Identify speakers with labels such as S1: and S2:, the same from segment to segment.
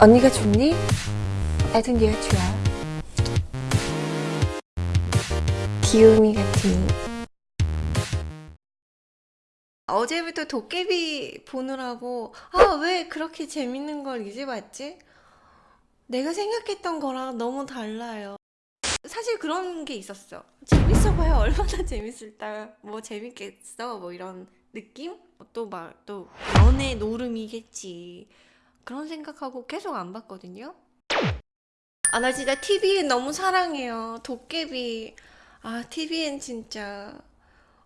S1: 언니가 좋니? 애든 네가 좋아. 귀요미 같은. 어제부터 도깨비 보느라고 아 왜 그렇게 재밌는 걸 이제 봤지? 내가 생각했던 거랑 너무 달라요. 사실 그런 게 있었어. 재밌어 봐야 얼마나 재밌을까. 뭐 재밌겠어. 뭐 이런 느낌? 또 막또 연애 노름이겠지. 그런 생각하고 계속 안 봤거든요. 아, 나 진짜 TVN 너무 사랑해요. 도깨비. 아, TVN 진짜.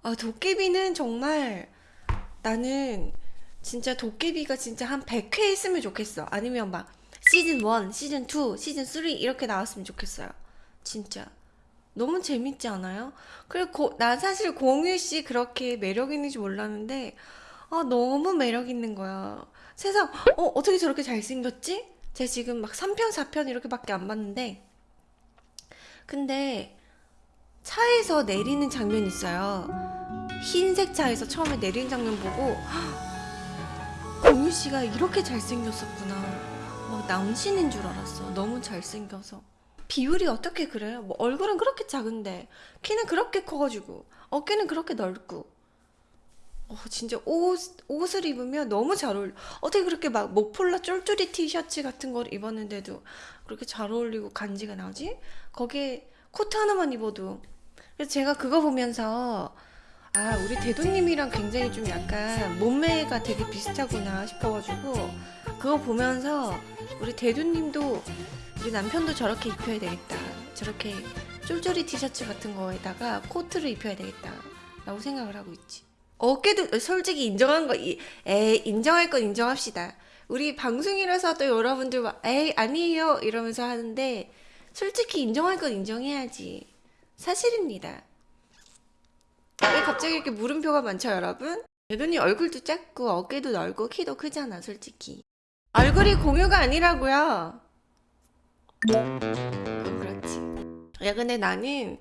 S1: 아, 도깨비는 정말 나는 진짜 도깨비가 진짜 한 100회 했으면 좋겠어. 아니면 막 시즌 1, 시즌 2, 시즌 3 이렇게 나왔으면 좋겠어요. 진짜. 너무 재밌지 않아요? 그리고 고, 난 사실 공유 씨 그렇게 매력 있는지 몰랐는데 아 너무 매력 있는 거야. 세상 어 어떻게 저렇게 잘생겼지? 제가 지금 막 3편, 4편 이렇게밖에 안 봤는데 근데 차에서 내리는 장면 있어요. 흰색 차에서 처음에 내리는 장면 보고 공유 씨가 이렇게 잘생겼었구나. 막 남신인 줄 알았어. 너무 잘생겨서. 비율이 어떻게 그래요? 뭐 얼굴은 그렇게 작은데 키는 그렇게 커가지고 어깨는 그렇게 넓고 어, 진짜 옷, 옷을 입으면 너무 잘 어울려 어떻게 그렇게 막 목폴라 쫄쫄이 티셔츠 같은 걸 입었는데도 그렇게 잘 어울리고 간지가 나지? 거기에 코트 하나만 입어도 그래서 제가 그거 보면서 아 우리 대도님이랑 굉장히 좀 약간 몸매가 되게 비슷하구나 싶어가지고 그거 보면서 우리 대도님도 우리 남편도 저렇게 입혀야 되겠다. 저렇게 쫄쫄이 티셔츠 같은 거에다가 코트를 입혀야 되겠다. 라고 생각을 하고 있지. 어깨도 솔직히 인정한 거, 이- 에이, 인정할 건 인정합시다. 우리 방송이라서 또 여러분들 막, 에이, 아니에요. 이러면서 하는데, 솔직히 인정할 건 인정해야지. 사실입니다. 왜 갑자기 이렇게 물음표가 많죠, 여러분? 여전히 얼굴도 작고, 어깨도 넓고, 키도 크잖아, 솔직히. 얼굴이 공유가 아니라고요. 그건 그렇지. 야, 근데 나는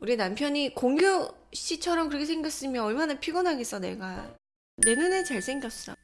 S1: 우리 남편이 공유 씨처럼 그렇게 생겼으면 얼마나 피곤하겠어, 내가. 내 눈에 잘생겼어.